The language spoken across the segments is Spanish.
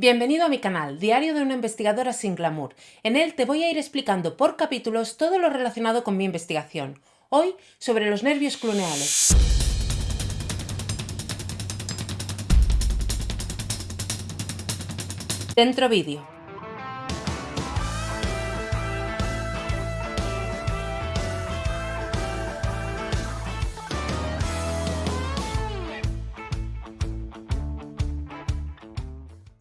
Bienvenido a mi canal, Diario de una investigadora sin glamour. En él te voy a ir explicando por capítulos todo lo relacionado con mi investigación. Hoy sobre los nervios cluneales. Dentro vídeo.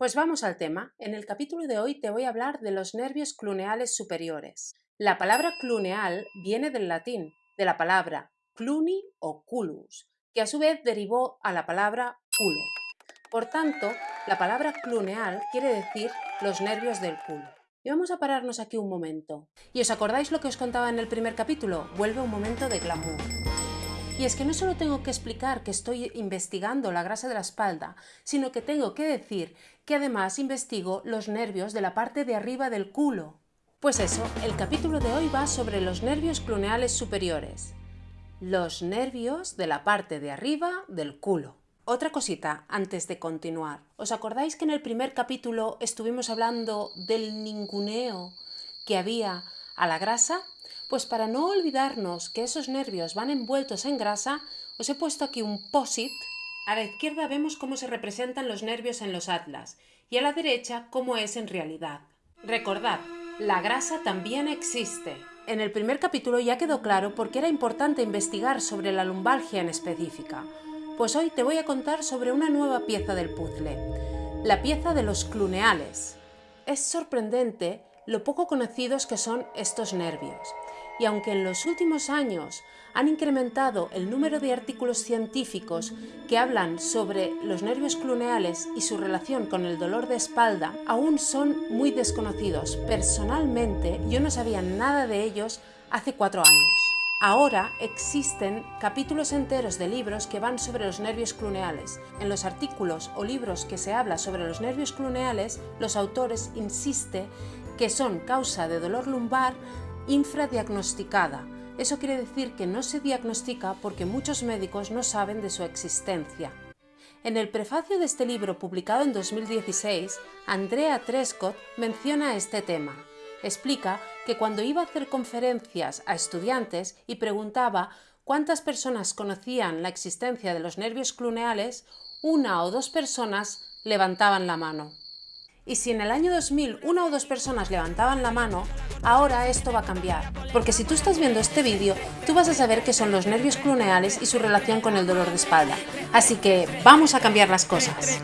Pues vamos al tema. En el capítulo de hoy te voy a hablar de los nervios cluneales superiores. La palabra cluneal viene del latín, de la palabra cluni o culus, que a su vez derivó a la palabra culo. Por tanto, la palabra cluneal quiere decir los nervios del culo. Y vamos a pararnos aquí un momento. ¿Y os acordáis lo que os contaba en el primer capítulo? Vuelve un momento de glamour. Y es que no solo tengo que explicar que estoy investigando la grasa de la espalda, sino que tengo que decir que además investigo los nervios de la parte de arriba del culo. Pues eso, el capítulo de hoy va sobre los nervios cluneales superiores. Los nervios de la parte de arriba del culo. Otra cosita antes de continuar. ¿Os acordáis que en el primer capítulo estuvimos hablando del ninguneo que había a la grasa? Pues para no olvidarnos que esos nervios van envueltos en grasa, os he puesto aquí un POSIT. A la izquierda vemos cómo se representan los nervios en los atlas y a la derecha cómo es en realidad. Recordad, la grasa también existe. En el primer capítulo ya quedó claro por qué era importante investigar sobre la lumbalgia en específica. Pues hoy te voy a contar sobre una nueva pieza del puzzle, la pieza de los cluneales. Es sorprendente lo poco conocidos que son estos nervios y aunque en los últimos años han incrementado el número de artículos científicos que hablan sobre los nervios cluneales y su relación con el dolor de espalda, aún son muy desconocidos. Personalmente, yo no sabía nada de ellos hace cuatro años. Ahora existen capítulos enteros de libros que van sobre los nervios cluneales. En los artículos o libros que se habla sobre los nervios cluneales, los autores insisten que son causa de dolor lumbar infradiagnosticada. Eso quiere decir que no se diagnostica porque muchos médicos no saben de su existencia. En el prefacio de este libro publicado en 2016, Andrea Trescott menciona este tema. Explica que cuando iba a hacer conferencias a estudiantes y preguntaba cuántas personas conocían la existencia de los nervios cluneales, una o dos personas levantaban la mano. Y si en el año 2000 una o dos personas levantaban la mano, ahora esto va a cambiar. Porque si tú estás viendo este vídeo, tú vas a saber qué son los nervios cluneales y su relación con el dolor de espalda. Así que vamos a cambiar las cosas.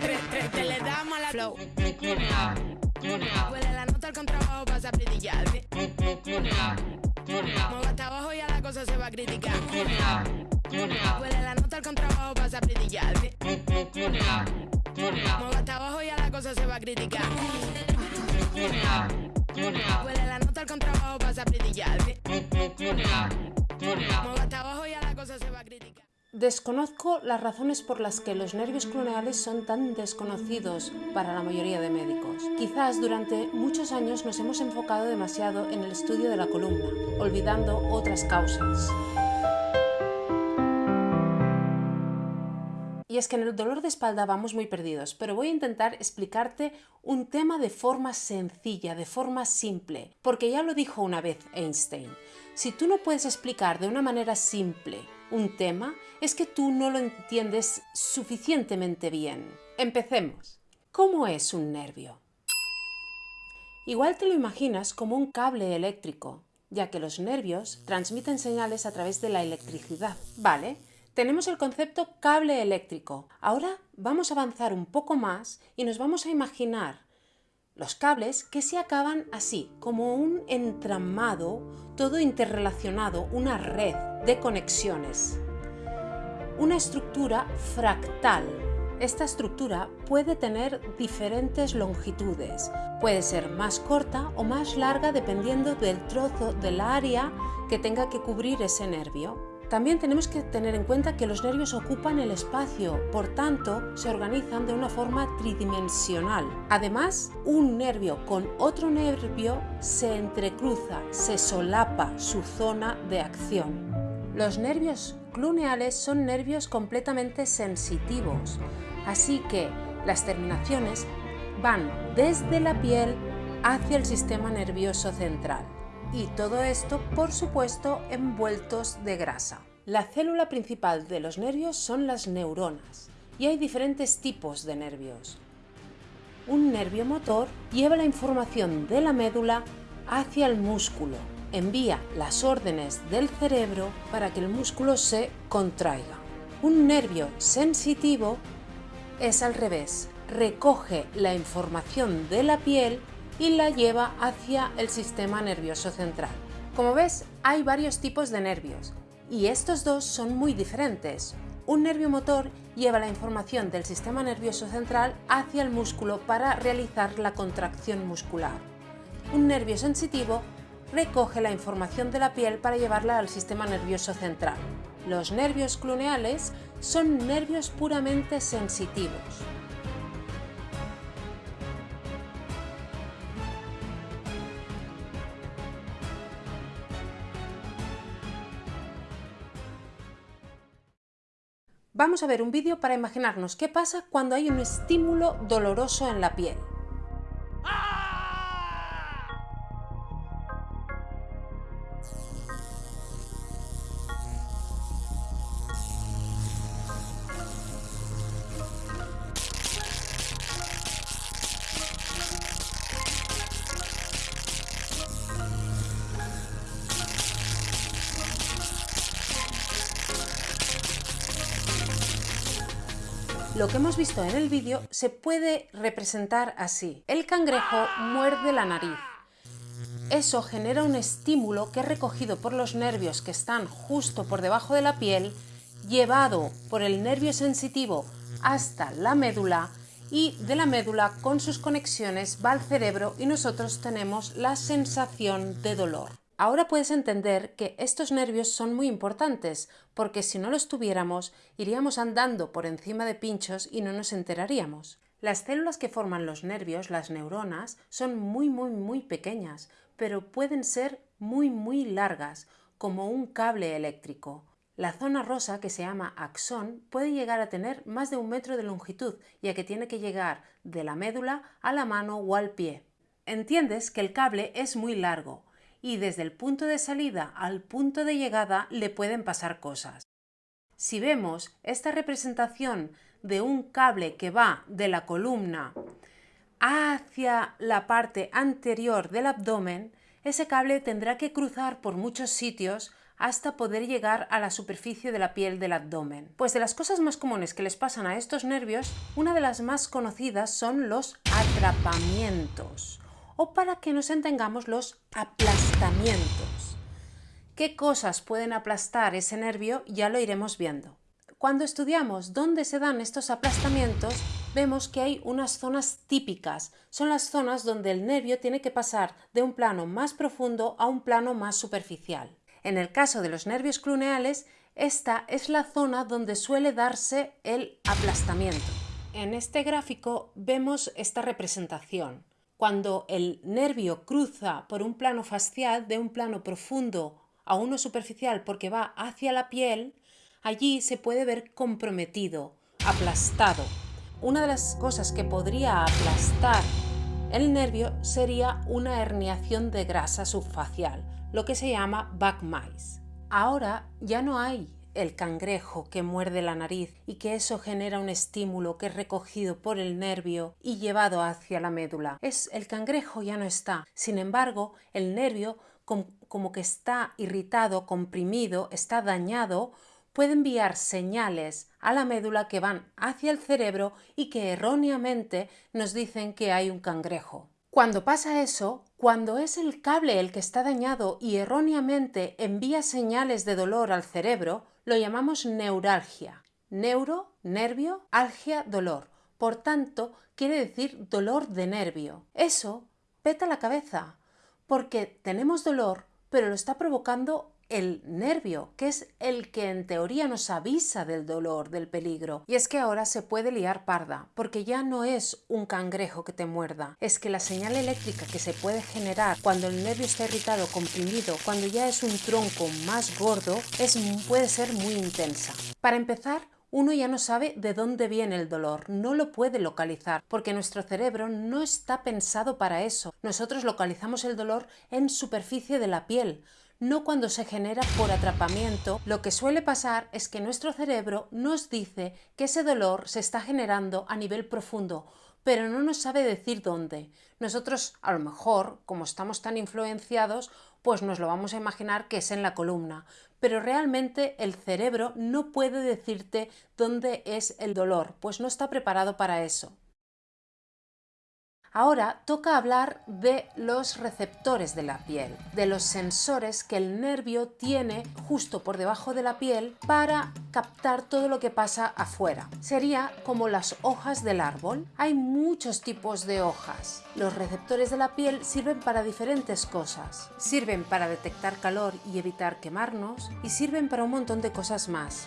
Desconozco las razones por las que los nervios cluneales son tan desconocidos para la mayoría de médicos. Quizás durante muchos años nos hemos enfocado demasiado en el estudio de la columna, olvidando otras causas. Y es que en el dolor de espalda vamos muy perdidos, pero voy a intentar explicarte un tema de forma sencilla, de forma simple, porque ya lo dijo una vez Einstein. Si tú no puedes explicar de una manera simple un tema, es que tú no lo entiendes suficientemente bien. Empecemos. ¿Cómo es un nervio? Igual te lo imaginas como un cable eléctrico, ya que los nervios transmiten señales a través de la electricidad, ¿vale? Tenemos el concepto cable eléctrico. Ahora vamos a avanzar un poco más y nos vamos a imaginar los cables que se acaban así, como un entramado, todo interrelacionado, una red de conexiones. Una estructura fractal. Esta estructura puede tener diferentes longitudes. Puede ser más corta o más larga dependiendo del trozo del área que tenga que cubrir ese nervio. También tenemos que tener en cuenta que los nervios ocupan el espacio, por tanto se organizan de una forma tridimensional. Además, un nervio con otro nervio se entrecruza, se solapa su zona de acción. Los nervios cluneales son nervios completamente sensitivos, así que las terminaciones van desde la piel hacia el sistema nervioso central. Y todo esto, por supuesto, envueltos de grasa. La célula principal de los nervios son las neuronas y hay diferentes tipos de nervios. Un nervio motor lleva la información de la médula hacia el músculo, envía las órdenes del cerebro para que el músculo se contraiga. Un nervio sensitivo es al revés, recoge la información de la piel y la lleva hacia el sistema nervioso central. Como ves, hay varios tipos de nervios y estos dos son muy diferentes. Un nervio motor lleva la información del sistema nervioso central hacia el músculo para realizar la contracción muscular. Un nervio sensitivo recoge la información de la piel para llevarla al sistema nervioso central. Los nervios cluneales son nervios puramente sensitivos. Vamos a ver un vídeo para imaginarnos qué pasa cuando hay un estímulo doloroso en la piel. Visto en el vídeo se puede representar así. El cangrejo muerde la nariz. Eso genera un estímulo que es recogido por los nervios que están justo por debajo de la piel, llevado por el nervio sensitivo hasta la médula y de la médula con sus conexiones va al cerebro y nosotros tenemos la sensación de dolor. Ahora puedes entender que estos nervios son muy importantes, porque si no los tuviéramos, iríamos andando por encima de pinchos y no nos enteraríamos. Las células que forman los nervios, las neuronas, son muy muy muy pequeñas, pero pueden ser muy muy largas, como un cable eléctrico. La zona rosa, que se llama axón, puede llegar a tener más de un metro de longitud, ya que tiene que llegar de la médula a la mano o al pie. Entiendes que el cable es muy largo, y desde el punto de salida al punto de llegada le pueden pasar cosas. Si vemos esta representación de un cable que va de la columna hacia la parte anterior del abdomen, ese cable tendrá que cruzar por muchos sitios hasta poder llegar a la superficie de la piel del abdomen. Pues de las cosas más comunes que les pasan a estos nervios, una de las más conocidas son los atrapamientos o para que nos entendamos los aplastamientos. ¿Qué cosas pueden aplastar ese nervio? Ya lo iremos viendo. Cuando estudiamos dónde se dan estos aplastamientos, vemos que hay unas zonas típicas. Son las zonas donde el nervio tiene que pasar de un plano más profundo a un plano más superficial. En el caso de los nervios cluneales, esta es la zona donde suele darse el aplastamiento. En este gráfico vemos esta representación cuando el nervio cruza por un plano facial de un plano profundo a uno superficial porque va hacia la piel, allí se puede ver comprometido, aplastado. Una de las cosas que podría aplastar el nervio sería una herniación de grasa subfacial, lo que se llama back mice. Ahora ya no hay el cangrejo que muerde la nariz y que eso genera un estímulo que es recogido por el nervio y llevado hacia la médula. Es el cangrejo ya no está. Sin embargo, el nervio como que está irritado, comprimido, está dañado, puede enviar señales a la médula que van hacia el cerebro y que erróneamente nos dicen que hay un cangrejo. Cuando pasa eso, cuando es el cable el que está dañado y erróneamente envía señales de dolor al cerebro, lo llamamos neuralgia. Neuro, nervio, algia, dolor. Por tanto, quiere decir dolor de nervio. Eso peta la cabeza, porque tenemos dolor, pero lo está provocando el nervio, que es el que en teoría nos avisa del dolor, del peligro. Y es que ahora se puede liar parda, porque ya no es un cangrejo que te muerda, es que la señal eléctrica que se puede generar cuando el nervio está irritado, comprimido, cuando ya es un tronco más gordo, es, puede ser muy intensa. Para empezar, uno ya no sabe de dónde viene el dolor, no lo puede localizar, porque nuestro cerebro no está pensado para eso. Nosotros localizamos el dolor en superficie de la piel, no cuando se genera por atrapamiento, lo que suele pasar es que nuestro cerebro nos dice que ese dolor se está generando a nivel profundo, pero no nos sabe decir dónde. Nosotros, a lo mejor, como estamos tan influenciados, pues nos lo vamos a imaginar que es en la columna, pero realmente el cerebro no puede decirte dónde es el dolor, pues no está preparado para eso. Ahora toca hablar de los receptores de la piel, de los sensores que el nervio tiene justo por debajo de la piel para captar todo lo que pasa afuera. Sería como las hojas del árbol. Hay muchos tipos de hojas. Los receptores de la piel sirven para diferentes cosas. Sirven para detectar calor y evitar quemarnos y sirven para un montón de cosas más.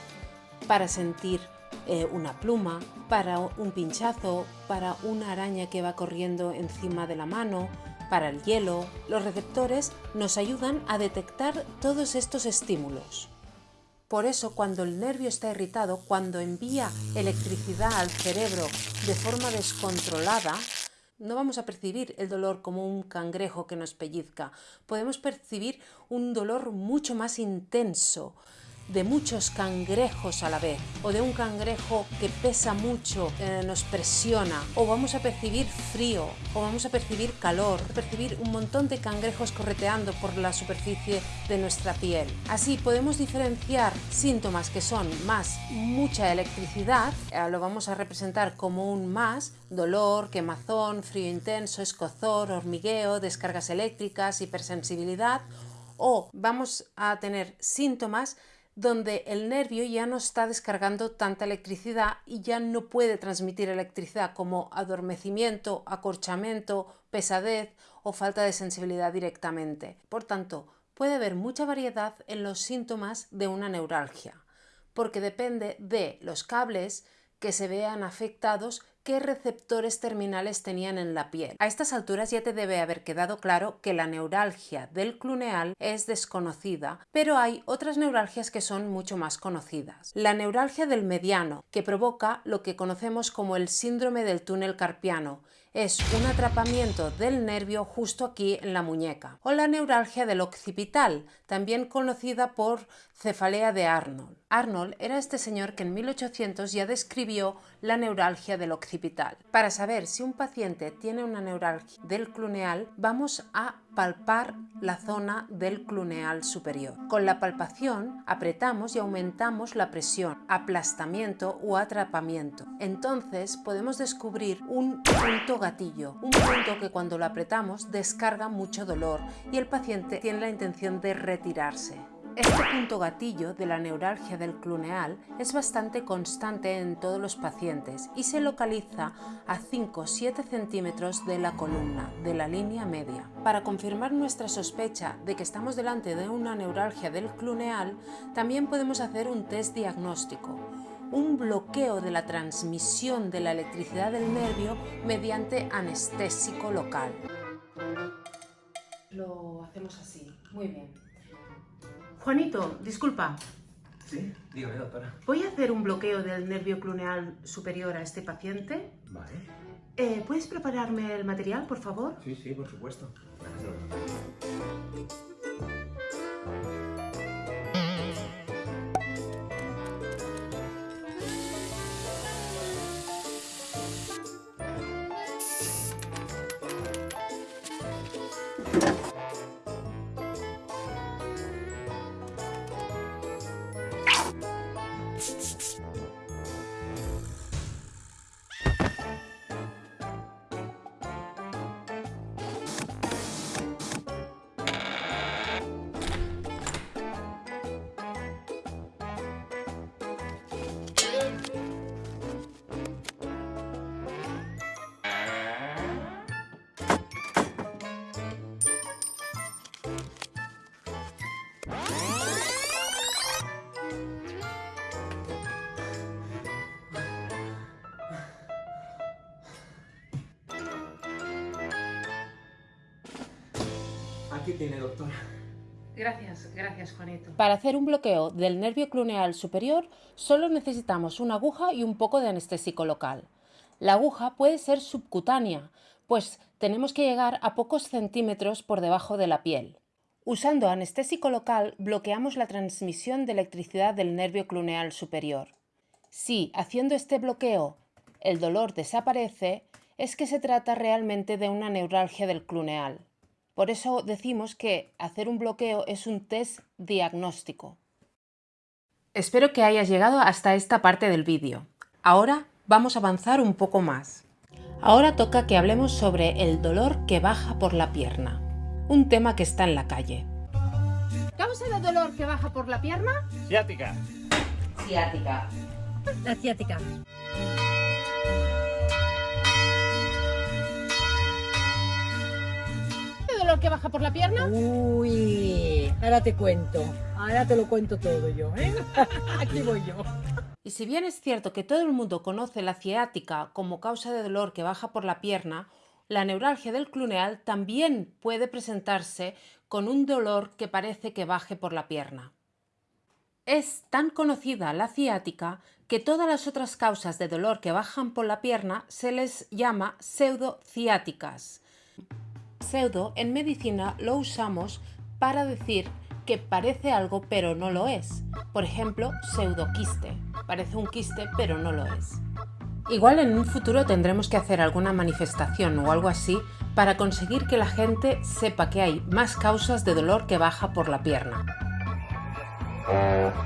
Para sentir eh, una pluma, para un pinchazo, para una araña que va corriendo encima de la mano, para el hielo. Los receptores nos ayudan a detectar todos estos estímulos. Por eso cuando el nervio está irritado, cuando envía electricidad al cerebro de forma descontrolada, no vamos a percibir el dolor como un cangrejo que nos pellizca, podemos percibir un dolor mucho más intenso, de muchos cangrejos a la vez o de un cangrejo que pesa mucho, eh, nos presiona o vamos a percibir frío o vamos a percibir calor, percibir un montón de cangrejos correteando por la superficie de nuestra piel. Así podemos diferenciar síntomas que son más mucha electricidad, eh, lo vamos a representar como un más, dolor, quemazón, frío intenso, escozor, hormigueo, descargas eléctricas, hipersensibilidad o vamos a tener síntomas donde el nervio ya no está descargando tanta electricidad y ya no puede transmitir electricidad como adormecimiento, acorchamiento, pesadez o falta de sensibilidad directamente. Por tanto, puede haber mucha variedad en los síntomas de una neuralgia, porque depende de los cables que se vean afectados qué receptores terminales tenían en la piel. A estas alturas ya te debe haber quedado claro que la neuralgia del cluneal es desconocida, pero hay otras neuralgias que son mucho más conocidas. La neuralgia del mediano, que provoca lo que conocemos como el síndrome del túnel carpiano, es un atrapamiento del nervio justo aquí en la muñeca. O la neuralgia del occipital, también conocida por cefalea de Arnold. Arnold era este señor que en 1800 ya describió la neuralgia del occipital. Para saber si un paciente tiene una neuralgia del cluneal, vamos a palpar la zona del cluneal superior. Con la palpación apretamos y aumentamos la presión, aplastamiento o atrapamiento. Entonces podemos descubrir un punto gatillo, un punto que cuando lo apretamos descarga mucho dolor y el paciente tiene la intención de retirarse. Este punto gatillo de la neuralgia del cluneal es bastante constante en todos los pacientes y se localiza a 5-7 centímetros de la columna, de la línea media. Para confirmar nuestra sospecha de que estamos delante de una neuralgia del cluneal, también podemos hacer un test diagnóstico, un bloqueo de la transmisión de la electricidad del nervio mediante anestésico local. Lo hacemos así, muy bien. Juanito, disculpa. Sí, dígame, doctora. Voy a hacer un bloqueo del nervio cluneal superior a este paciente. Vale. Eh, ¿Puedes prepararme el material, por favor? Sí, sí, por supuesto. Aquí Gracias, gracias Juanito. Para hacer un bloqueo del nervio cluneal superior solo necesitamos una aguja y un poco de anestésico local. La aguja puede ser subcutánea, pues tenemos que llegar a pocos centímetros por debajo de la piel. Usando anestésico local bloqueamos la transmisión de electricidad del nervio cluneal superior. Si, haciendo este bloqueo, el dolor desaparece, es que se trata realmente de una neuralgia del cluneal. Por eso decimos que hacer un bloqueo es un test diagnóstico. Espero que hayas llegado hasta esta parte del vídeo. Ahora vamos a avanzar un poco más. Ahora toca que hablemos sobre el dolor que baja por la pierna, un tema que está en la calle. ¿Causa de dolor que baja por la pierna? Ciática. Ciática. La ciática. Dolor que baja por la pierna? Uy, ahora te cuento. Ahora te lo cuento todo yo, ¿eh? Aquí voy yo. Y si bien es cierto que todo el mundo conoce la ciática como causa de dolor que baja por la pierna, la neuralgia del cluneal también puede presentarse con un dolor que parece que baje por la pierna. Es tan conocida la ciática que todas las otras causas de dolor que bajan por la pierna se les llama pseudociáticas. Pseudo en medicina lo usamos para decir que parece algo pero no lo es. Por ejemplo, pseudoquiste. Parece un quiste pero no lo es. Igual en un futuro tendremos que hacer alguna manifestación o algo así para conseguir que la gente sepa que hay más causas de dolor que baja por la pierna.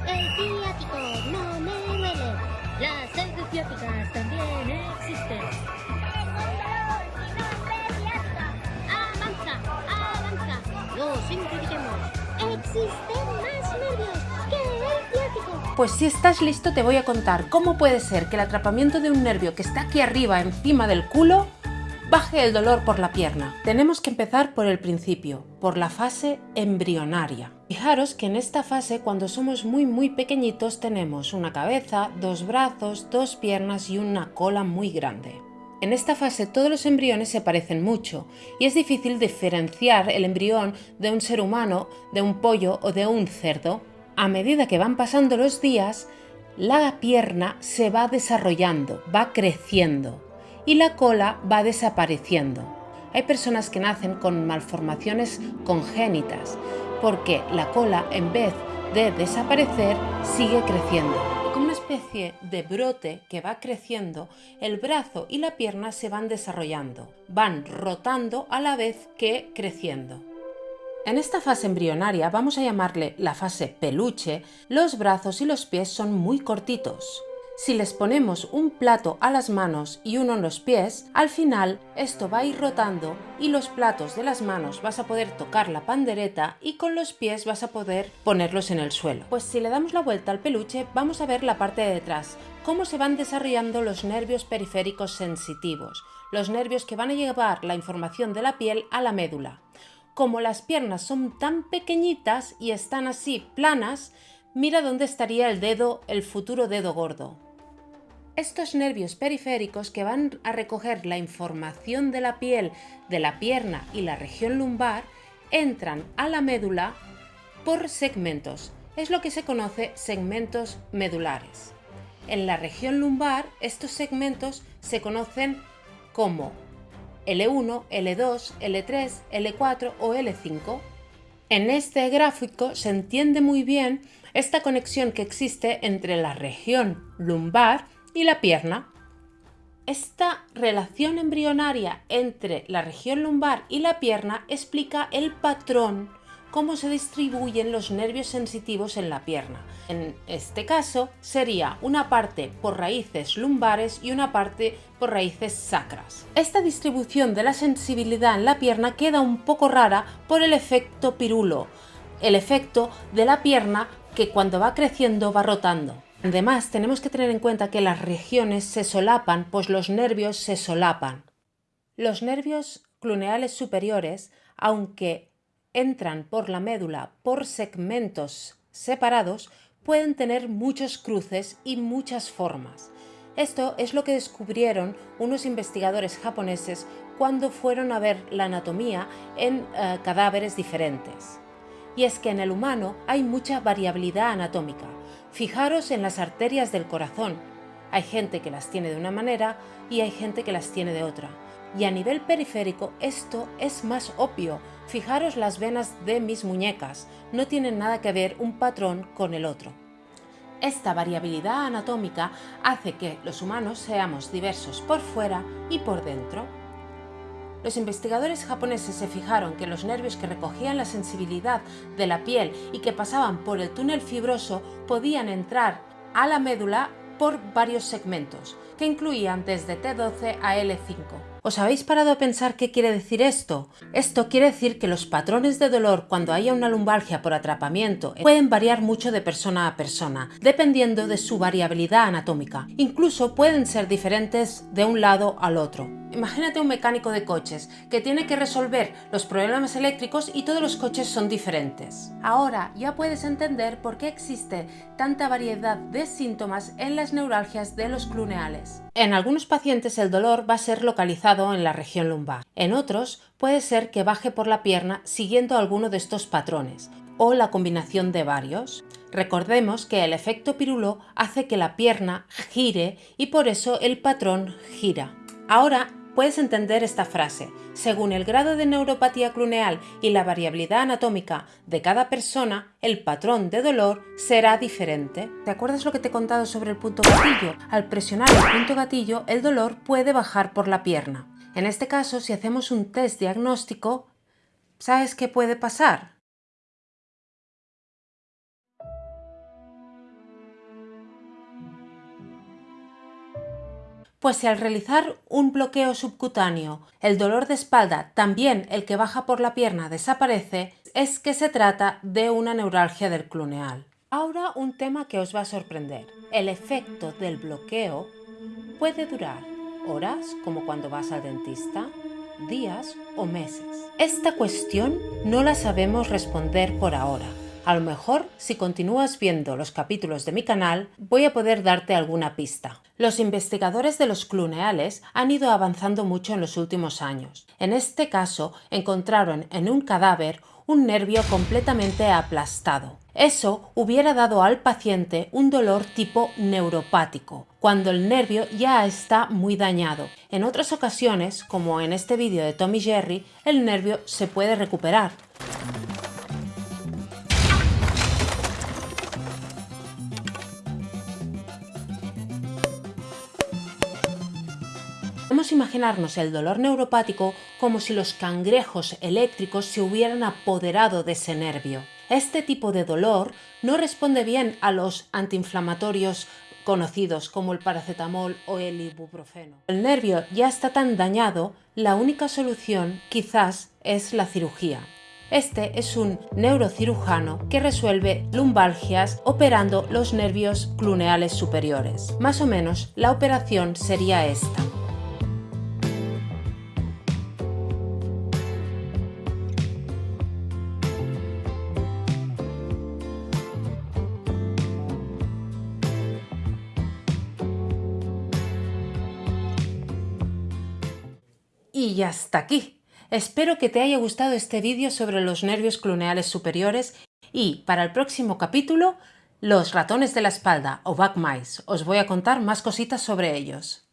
El no Pues si estás listo te voy a contar cómo puede ser que el atrapamiento de un nervio que está aquí arriba encima del culo baje el dolor por la pierna. Tenemos que empezar por el principio, por la fase embrionaria. Fijaros que en esta fase cuando somos muy muy pequeñitos tenemos una cabeza, dos brazos, dos piernas y una cola muy grande. En esta fase todos los embriones se parecen mucho y es difícil diferenciar el embrión de un ser humano, de un pollo o de un cerdo. A medida que van pasando los días, la pierna se va desarrollando, va creciendo y la cola va desapareciendo. Hay personas que nacen con malformaciones congénitas porque la cola en vez de desaparecer sigue creciendo como una especie de brote que va creciendo, el brazo y la pierna se van desarrollando, van rotando a la vez que creciendo. En esta fase embrionaria, vamos a llamarle la fase peluche, los brazos y los pies son muy cortitos. Si les ponemos un plato a las manos y uno en los pies, al final esto va a ir rotando y los platos de las manos vas a poder tocar la pandereta y con los pies vas a poder ponerlos en el suelo. Pues si le damos la vuelta al peluche vamos a ver la parte de detrás, cómo se van desarrollando los nervios periféricos sensitivos, los nervios que van a llevar la información de la piel a la médula. Como las piernas son tan pequeñitas y están así planas, mira dónde estaría el dedo, el futuro dedo gordo. Estos nervios periféricos que van a recoger la información de la piel, de la pierna y la región lumbar, entran a la médula por segmentos. Es lo que se conoce segmentos medulares. En la región lumbar, estos segmentos se conocen como L1, L2, L3, L4 o L5. En este gráfico se entiende muy bien esta conexión que existe entre la región lumbar y la pierna. Esta relación embrionaria entre la región lumbar y la pierna explica el patrón cómo se distribuyen los nervios sensitivos en la pierna. En este caso sería una parte por raíces lumbares y una parte por raíces sacras. Esta distribución de la sensibilidad en la pierna queda un poco rara por el efecto pirulo, el efecto de la pierna que cuando va creciendo va rotando. Además, tenemos que tener en cuenta que las regiones se solapan, pues los nervios se solapan. Los nervios cluneales superiores, aunque entran por la médula por segmentos separados, pueden tener muchos cruces y muchas formas. Esto es lo que descubrieron unos investigadores japoneses cuando fueron a ver la anatomía en eh, cadáveres diferentes. y es que en el humano hay mucha variabilidad anatómica. Fijaros en las arterias del corazón. Hay gente que las tiene de una manera y hay gente que las tiene de otra. Y a nivel periférico esto es más obvio. Fijaros las venas de mis muñecas, no tienen nada que ver un patrón con el otro. Esta variabilidad anatómica hace que los humanos seamos diversos por fuera y por dentro. Los investigadores japoneses se fijaron que los nervios que recogían la sensibilidad de la piel y que pasaban por el túnel fibroso podían entrar a la médula por varios segmentos, que incluían desde T12 a L5. ¿Os habéis parado a pensar qué quiere decir esto? Esto quiere decir que los patrones de dolor cuando haya una lumbalgia por atrapamiento pueden variar mucho de persona a persona, dependiendo de su variabilidad anatómica. Incluso pueden ser diferentes de un lado al otro. Imagínate un mecánico de coches que tiene que resolver los problemas eléctricos y todos los coches son diferentes. Ahora ya puedes entender por qué existe tanta variedad de síntomas en las neuralgias de los cluneales. En algunos pacientes el dolor va a ser localizado en la región lumbar. En otros puede ser que baje por la pierna siguiendo alguno de estos patrones o la combinación de varios. Recordemos que el efecto pirulo hace que la pierna gire y por eso el patrón gira. Ahora puedes entender esta frase. Según el grado de neuropatía cluneal y la variabilidad anatómica de cada persona, el patrón de dolor será diferente. ¿Te acuerdas lo que te he contado sobre el punto gatillo? Al presionar el punto gatillo, el dolor puede bajar por la pierna. En este caso, si hacemos un test diagnóstico, ¿sabes qué puede pasar? Pues si al realizar un bloqueo subcutáneo el dolor de espalda, también el que baja por la pierna, desaparece, es que se trata de una neuralgia del cluneal. Ahora un tema que os va a sorprender. El efecto del bloqueo puede durar horas, como cuando vas al dentista, días o meses. Esta cuestión no la sabemos responder por ahora. A lo mejor, si continúas viendo los capítulos de mi canal, voy a poder darte alguna pista. Los investigadores de los cluneales han ido avanzando mucho en los últimos años. En este caso, encontraron en un cadáver un nervio completamente aplastado. Eso hubiera dado al paciente un dolor tipo neuropático, cuando el nervio ya está muy dañado. En otras ocasiones, como en este vídeo de Tommy Jerry, el nervio se puede recuperar. Imaginarnos el dolor neuropático como si los cangrejos eléctricos se hubieran apoderado de ese nervio. Este tipo de dolor no responde bien a los antiinflamatorios conocidos como el paracetamol o el ibuprofeno. El nervio ya está tan dañado, la única solución quizás es la cirugía. Este es un neurocirujano que resuelve lumbalgias operando los nervios cluneales superiores. Más o menos la operación sería esta. Y hasta aquí. Espero que te haya gustado este vídeo sobre los nervios cluneales superiores y para el próximo capítulo, los ratones de la espalda o back mice. Os voy a contar más cositas sobre ellos.